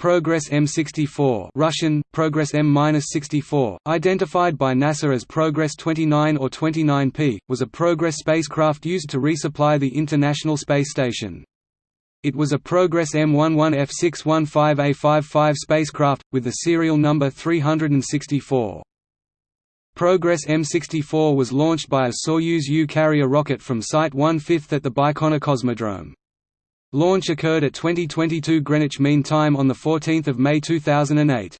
Progress M64 Russian, Progress M-64, identified by NASA as Progress 29 or 29P, was a Progress spacecraft used to resupply the International Space Station. It was a Progress M11F615A55 spacecraft, with the serial number 364. Progress M64 was launched by a Soyuz U carrier rocket from Site 1/5 at the Baikonur Cosmodrome. Launch occurred at 2022 Greenwich Mean Time on 14 May 2008.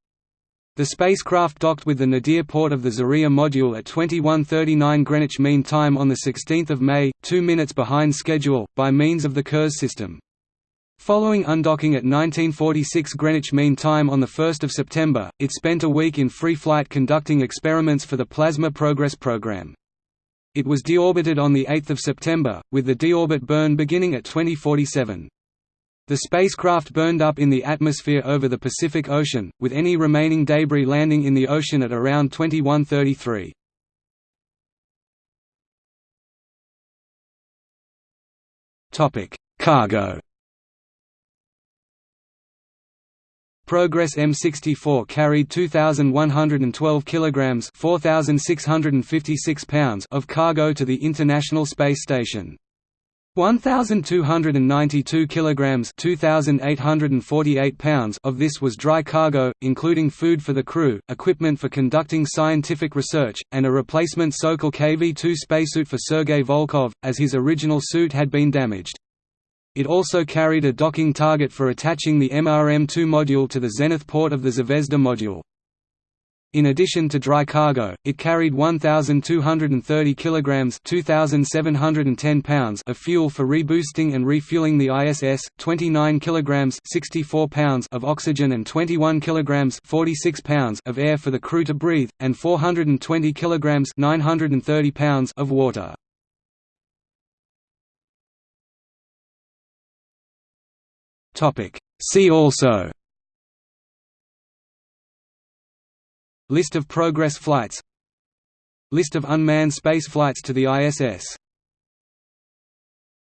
The spacecraft docked with the nadir port of the Zarya module at 21:39 Greenwich Mean Time on 16 May, two minutes behind schedule, by means of the Kurs system. Following undocking at 1946 Greenwich Mean Time on 1 September, it spent a week in free flight conducting experiments for the Plasma Progress program. It was deorbited on 8 September, with the deorbit burn beginning at 2047. The spacecraft burned up in the atmosphere over the Pacific Ocean, with any remaining debris landing in the ocean at around 2133. Cargo Progress M64 carried 2112 kilograms, 4656 pounds of cargo to the International Space Station. 1292 kilograms, 2848 pounds of this was dry cargo, including food for the crew, equipment for conducting scientific research, and a replacement Sokol KV-2 spacesuit for Sergei Volkov, as his original suit had been damaged. It also carried a docking target for attaching the MRM-2 module to the Zenith port of the Zvezda module. In addition to dry cargo, it carried 1,230 kilograms (2,710 pounds) of fuel for reboosting and refueling the ISS, 29 kilograms (64 pounds) of oxygen and 21 kilograms (46 pounds) of air for the crew to breathe, and 420 kilograms (930 pounds) of water. See also List of Progress flights List of unmanned space flights to the ISS